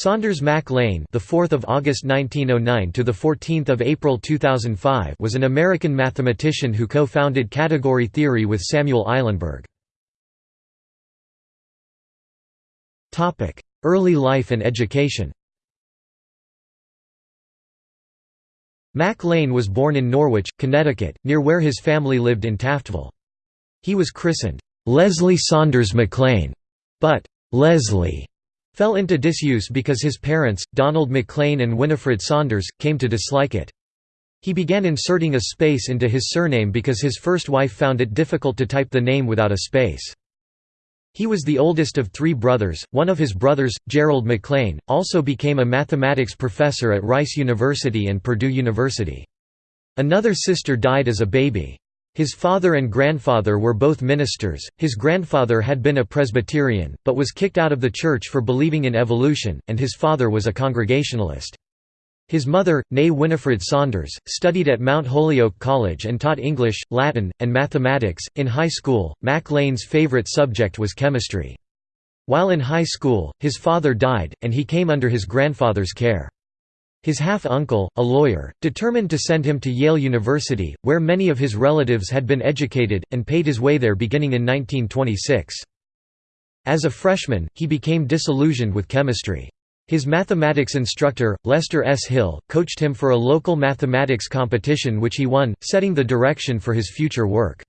Saunders Mac Lane, the 4th of August 1909 to the 14th of April 2005, was an American mathematician who co-founded category theory with Samuel Eilenberg. Topic: Early life and education. Mac Lane was born in Norwich, Connecticut, near where his family lived in Taftville. He was christened Leslie Saunders MacLane, but Leslie fell into disuse because his parents, Donald MacLane and Winifred Saunders, came to dislike it. He began inserting a space into his surname because his first wife found it difficult to type the name without a space. He was the oldest of three brothers. One of his brothers, Gerald MacLane, also became a mathematics professor at Rice University and Purdue University. Another sister died as a baby. His father and grandfather were both ministers. His grandfather had been a Presbyterian, but was kicked out of the church for believing in evolution, and his father was a Congregationalist. His mother, née Winifred Saunders, studied at Mount Holyoke College and taught English, Latin, and mathematics. In high school, Mac Lane's favorite subject was chemistry. While in high school, his father died, and he came under his grandfather's care. His half-uncle, a lawyer, determined to send him to Yale University, where many of his relatives had been educated, and paid his way there beginning in 1926. As a freshman, he became disillusioned with chemistry. His mathematics instructor, Lester S. Hill, coached him for a local mathematics competition which he won, setting the direction for his future work.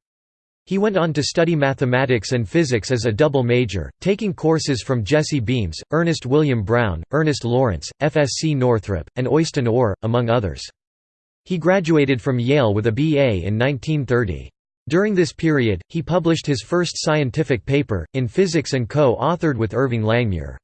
He went on to study mathematics and physics as a double major, taking courses from Jesse Beams, Ernest William Brown, Ernest Lawrence, FSC Northrop, and Øystein Ore, among others. He graduated from Yale with a BA in 1930. During this period, he published his first scientific paper, in Physics and co-authored with Irving Langmuir.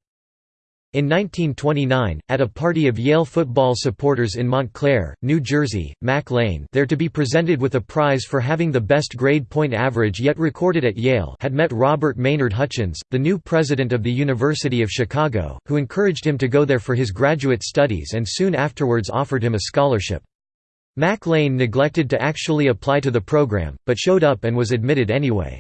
In 1929, at a party of Yale football supporters in Montclair, New Jersey, Mac Lane there to be presented with a prize for having the best grade point average yet recorded at Yale had met Robert Maynard Hutchins, the new president of the University of Chicago, who encouraged him to go there for his graduate studies and soon afterwards offered him a scholarship. Mac Lane neglected to actually apply to the program, but showed up and was admitted anyway.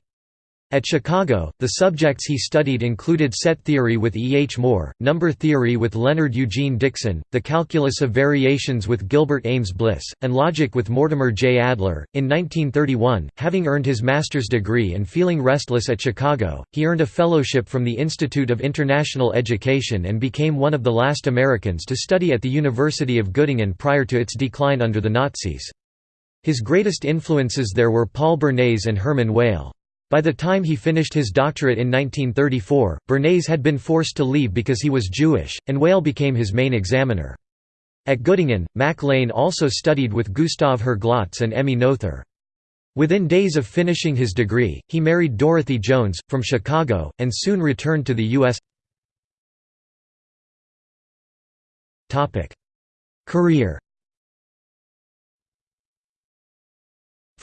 At Chicago, the subjects he studied included set theory with E. H. Moore, number theory with Leonard Eugene Dickson, the calculus of variations with Gilbert Ames Bliss, and logic with Mortimer J. Adler. In 1931, having earned his master's degree and feeling restless at Chicago, he earned a fellowship from the Institute of International Education and became one of the last Americans to study at the University of Göttingen prior to its decline under the Nazis. His greatest influences there were Paul Bernays and Hermann Weyl. By the time he finished his doctorate in 1934, Bernays had been forced to leave because he was Jewish, and Weyl became his main examiner. At Göttingen, Mac Lane also studied with Gustav Herglotz and Emmy Noether. Within days of finishing his degree, he married Dorothy Jones, from Chicago, and soon returned to the U.S. Career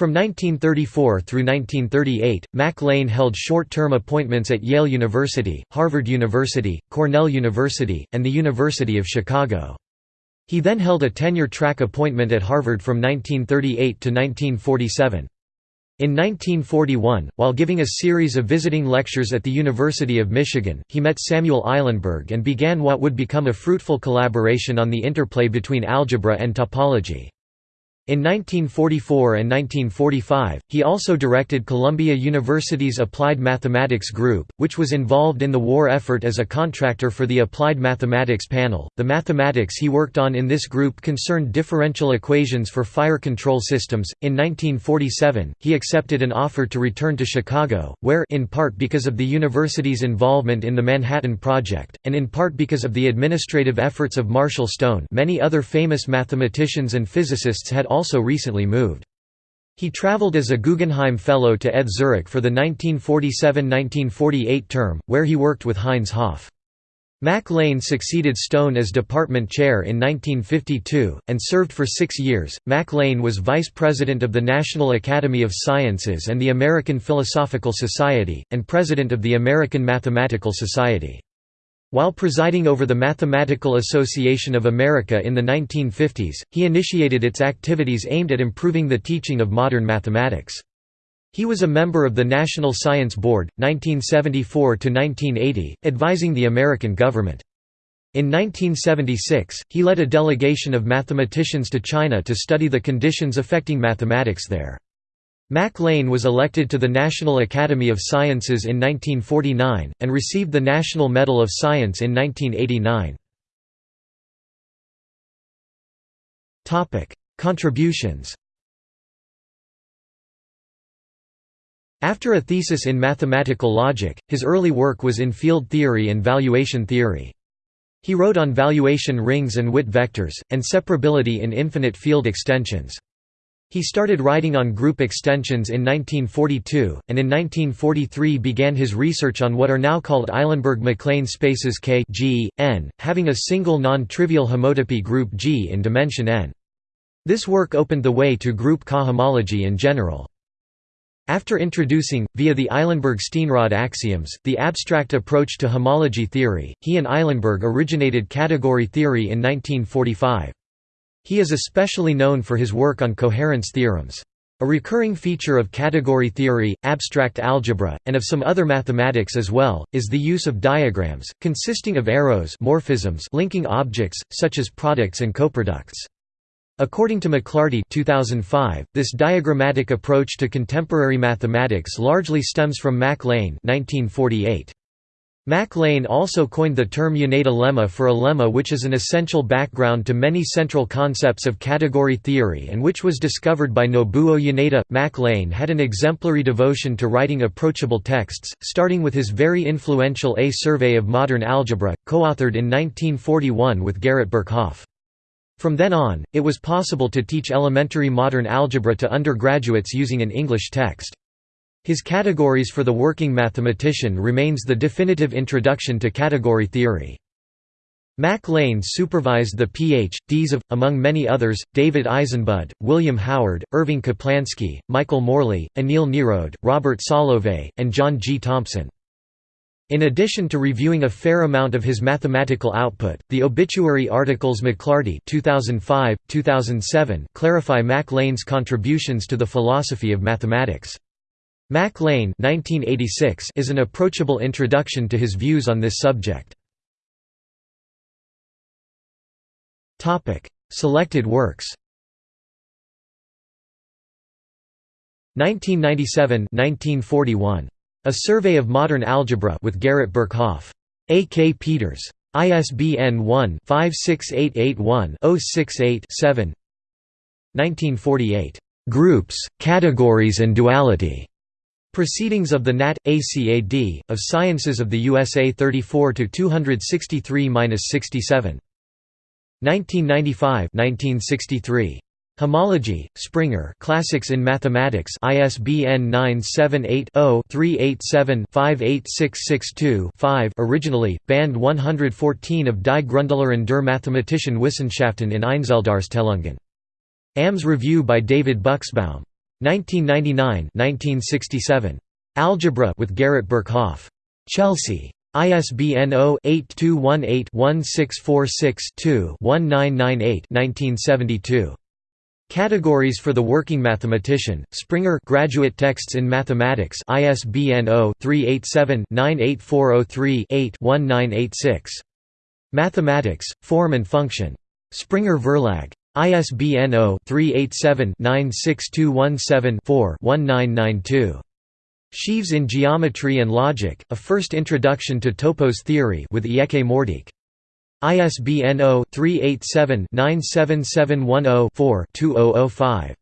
From 1934 through 1938, Mac Lane held short-term appointments at Yale University, Harvard University, Cornell University, and the University of Chicago. He then held a tenure-track appointment at Harvard from 1938 to 1947. In 1941, while giving a series of visiting lectures at the University of Michigan, he met Samuel Eilenberg and began what would become a fruitful collaboration on the interplay between algebra and topology. In 1944 and 1945, he also directed Columbia University's Applied Mathematics Group, which was involved in the war effort as a contractor for the Applied Mathematics Panel. The mathematics he worked on in this group concerned differential equations for fire control systems. In 1947, he accepted an offer to return to Chicago, where in part because of the university's involvement in the Manhattan Project, and in part because of the administrative efforts of Marshall Stone, many other famous mathematicians and physicists had also recently moved. He traveled as a Guggenheim Fellow to ETH Zurich for the 1947–1948 term, where he worked with Heinz Hopf. Mac Lane succeeded Stone as department chair in 1952, and served for six years. Mac Lane was vice president of the National Academy of Sciences and the American Philosophical Society, and president of the American Mathematical Society. While presiding over the Mathematical Association of America in the 1950s, he initiated its activities aimed at improving the teaching of modern mathematics. He was a member of the National Science Board, 1974–1980, advising the American government. In 1976, he led a delegation of mathematicians to China to study the conditions affecting mathematics there. Mac Lane was elected to the National Academy of Sciences in 1949, and received the National Medal of Science in 1989. Contributions After a thesis in mathematical logic, his early work was in field theory and valuation theory. He wrote on valuation rings and Witt vectors, and separability in infinite field extensions. He started writing on group extensions in 1942, and in 1943 began his research on what are now called Eilenberg-MacLane spaces K G, n, having a single non-trivial homotopy group G in dimension n. This work opened the way to group cohomology in general. After introducing, via the Eilenberg-Steenrod axioms, the abstract approach to homology theory, he and Eilenberg originated category theory in 1945. He is especially known for his work on coherence theorems. A recurring feature of category theory, abstract algebra, and of some other mathematics as well, is the use of diagrams, consisting of arrows morphisms linking objects, such as products and coproducts. According to McLarty 2005, this diagrammatic approach to contemporary mathematics largely stems from Mac Lane 1948. Mac Lane also coined the term Yoneda lemma for a lemma which is an essential background to many central concepts of category theory and which was discovered by Nobuo Yoneda. Mac Lane had an exemplary devotion to writing approachable texts, starting with his very influential A Survey of Modern Algebra, co-authored in 1941 with Garrett Birkhoff. From then on, it was possible to teach elementary modern algebra to undergraduates using an English text. His Categories for the Working Mathematician remains the definitive introduction to category theory. Mac Lane supervised the Ph.D.s of, among many others, David Eisenbud, William Howard, Irving Kaplansky, Michael Morley, Anil Nerode, Robert Solovay, and John G. Thompson. In addition to reviewing a fair amount of his mathematical output, the obituary articles McLarty 2005, 2007 clarify Mac Lane's contributions to the philosophy of mathematics. Mac Lane 1986 is an approachable introduction to his views on this subject. Selected works 1997 1941. A Survey of Modern Algebra with Garrett Birkhoff. A. K. Peters. ISBN 1-56881-068-7 1948. Groups, Categories and Duality. Proceedings of the Nat. ACAD, of Sciences of the USA 34 263-67. 1995 1963. Homology, Springer Classics in Mathematics ISBN 978-0-387-58662-5 Originally, Band 114 of Die Grundlehre der Mathematischen Wissenschaften in Einzeldarstellungen. AMS Review by David Buxbaum 1999-1967. Algebra with Garrett Birkhoff. Chelsea. ISBN 0-8218-1646-2-1998-1972. Categories for the Working Mathematician, Springer Graduate Texts in Mathematics ISBN 0-387-98403-8-1986. Mathematics, Form and Function. Springer Verlag. ISBN 0-387-96217-4-1992. Sheaves in Geometry and Logic, A First Introduction to Topos Theory with Ieke Moerdijk. ISBN 0-387-97710-4-2005.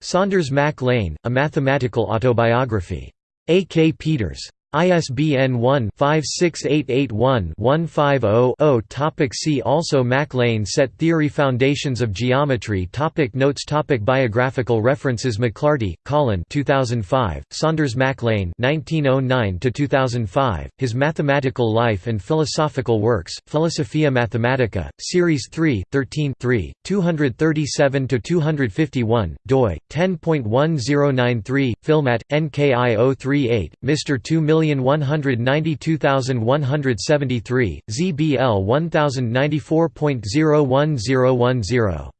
Saunders Mac Lane, A Mathematical Autobiography. A. K. Peters. ISBN 1-56881-150-0 Topic See also Mac Lane Set Theory Foundations of Geometry. Topic Notes. Topic Biographical references. McLarty, Colin 2005, Saunders Mac Lane 1909–2005, His Mathematical Life and Philosophical Works, Philosophia Mathematica, Series 3, 13 237–251, doi, 10.1093, Filmat, NKI 038, Mr. 2 million 1,192,173, ZBL 1094.01010.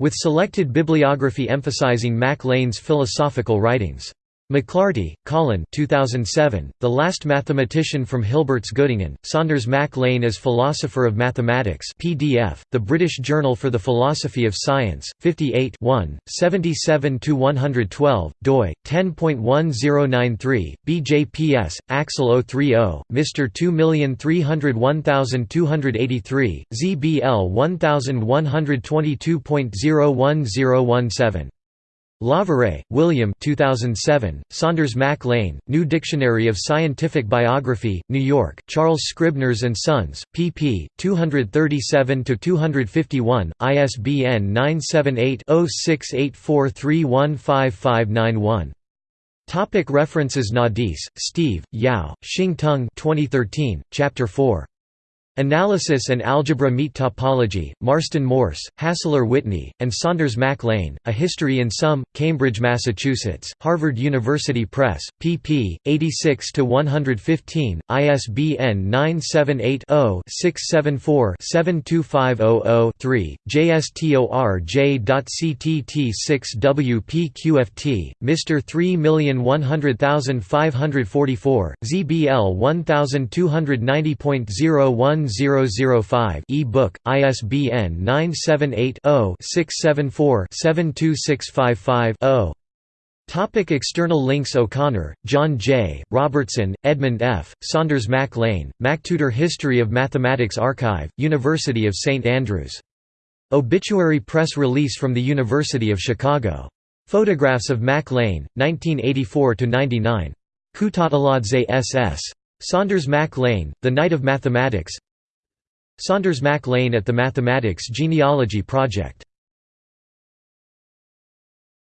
With selected bibliography emphasizing Mac Lane's philosophical writings. McLarty, Colin 2007, The Last Mathematician from Hilbert's Göttingen, Saunders Mac Lane as Philosopher of Mathematics PDF, The British Journal for the Philosophy of Science, 58 77–112, doi, 10.1093, BJPS, Axel 030, Mr 2301283, ZBL 1122.01017. Lawvere, William 2007, Saunders Mac Lane, New Dictionary of Scientific Biography, New York, Charles Scribners & Sons, pp. 237–251, ISBN 978-0684315591. Topic References Nadis, Steve, Yau, Shing Tung 2013, Chapter 4. Analysis and Algebra Meet Topology, Marston Morse, Hassler Whitney, and Saunders Mac Lane, A History in Sum, Cambridge, Massachusetts, Harvard University Press, pp. 86–115, ISBN 978-0-674-72500-3, JSTORJ.CTT6WPQFT, Mr 3100544, ZBL 1290.01 1005 e-book, ISBN 978-0-674-72655-0. Topic external links O'Connor, John J., Robertson, Edmund F., Saunders Mac Lane, MacTutor History of Mathematics Archive, University of St Andrews. Obituary press release from the University of Chicago. Photographs of Mac Lane, 1984–99. Kutateladze S.S. Saunders Mac Lane, The Knight of Mathematics Saunders Mac Lane at the Mathematics Genealogy Project